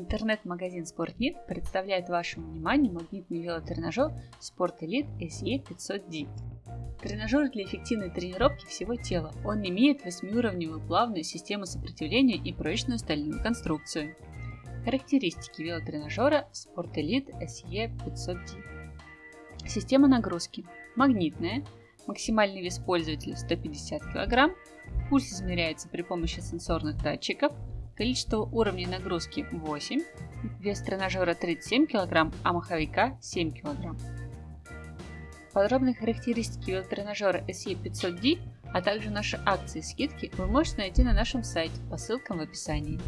Интернет-магазин SportNit представляет вашему вниманию магнитный велотренажер Sport Elite SE 500D. Тренажер для эффективной тренировки всего тела. Он имеет восьмиуровневую плавную систему сопротивления и прочную стальную конструкцию. Характеристики велотренажера Sport Elite SE 500D. Система нагрузки. Магнитная. Максимальный вес пользователя 150 кг. Пульс измеряется при помощи сенсорных датчиков. Количество уровней нагрузки 8. Вес тренажера 37 кг, а маховика 7 кг. Подробные характеристики велотренажера SE500D, а также наши акции и скидки вы можете найти на нашем сайте по ссылкам в описании.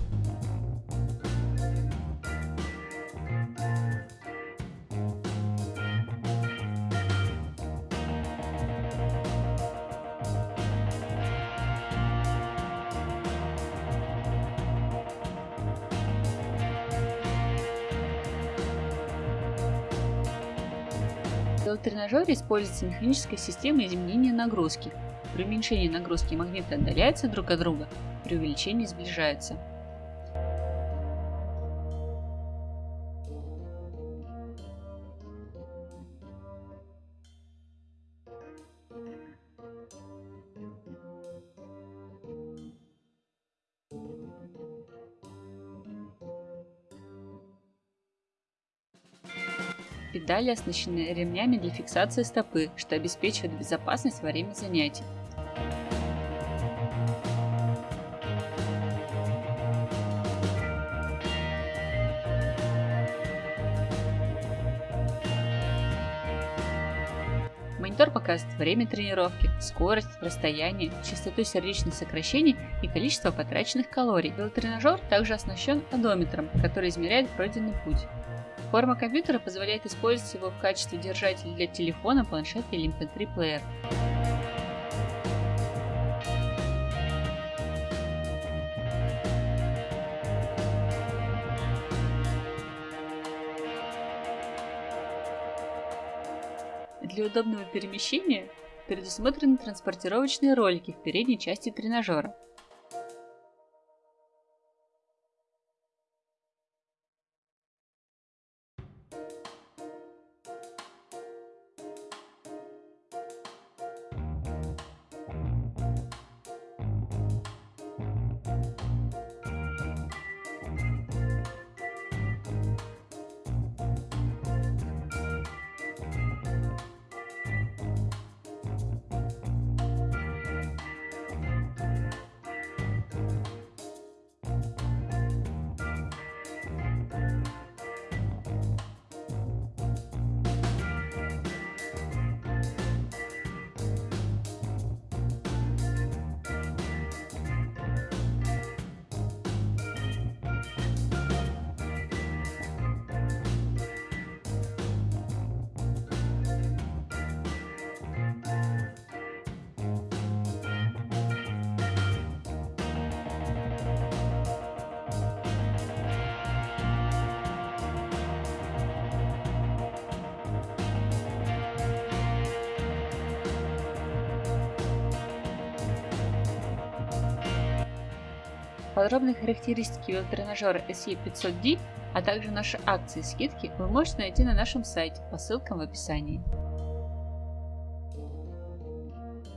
В велотренажере используется механическая система изменения нагрузки. При уменьшении нагрузки магниты отдаляются друг от друга, при увеличении сближаются. Педали оснащены ремнями для фиксации стопы, что обеспечивает безопасность во время занятий. Монитор показывает время тренировки, скорость, расстояние, частоту сердечных сокращений и количество потраченных калорий. Велотренажер также оснащен одометром, который измеряет пройденный путь. Форма компьютера позволяет использовать его в качестве держателя для телефона, планшета или MP3 эм. Для удобного перемещения предусмотрены транспортировочные ролики в передней части тренажера. Подробные характеристики велотренажера SE500D, а также наши акции и скидки вы можете найти на нашем сайте по ссылкам в описании.